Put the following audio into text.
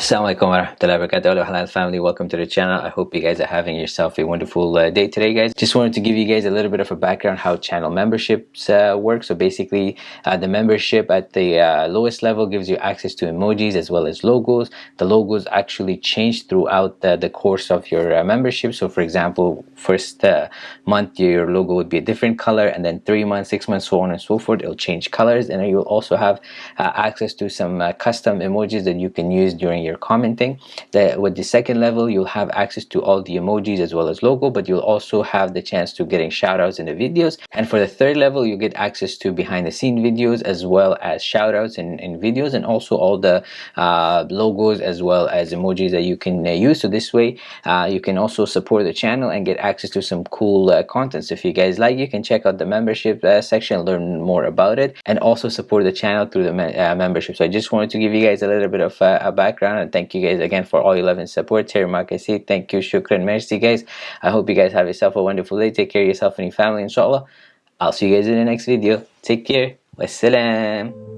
Assalamualaikum warahmatullahi wabarakatuh halal family. Welcome to the channel. I hope you guys are having yourself a wonderful uh, day today guys. Just wanted to give you guys a little bit of a background how channel memberships uh, work. So basically uh, the membership at the uh, lowest level gives you access to emojis as well as logos. The logos actually change throughout the, the course of your uh, membership. So for example first uh, month your logo would be a different color and then three months six months so on and so forth. It'll change colors and you'll also have access to some custom emojis that you can use during your you're commenting that with the second level you'll have access to all the emojis as well as logo but you'll also have the chance to getting shout outs in the videos. And for the third level you get access to behind the scene videos as well as shout outs in, in videos and also all the uh, logos as well as emojis that you can uh, use. So this way uh, you can also support the channel and get access to some cool uh, content. If you guys like you can check out the membership uh, section learn more about it and also support the channel through the me uh, membership. So I just wanted to give you guys a little bit of a background and thank you guys again for all your love and support. Here. Say thank you. Shukran. Merci guys. I hope you guys have yourself a wonderful day. Take care of yourself and your family. Inshallah i'll see you guys in the next video. Take care. Wassalam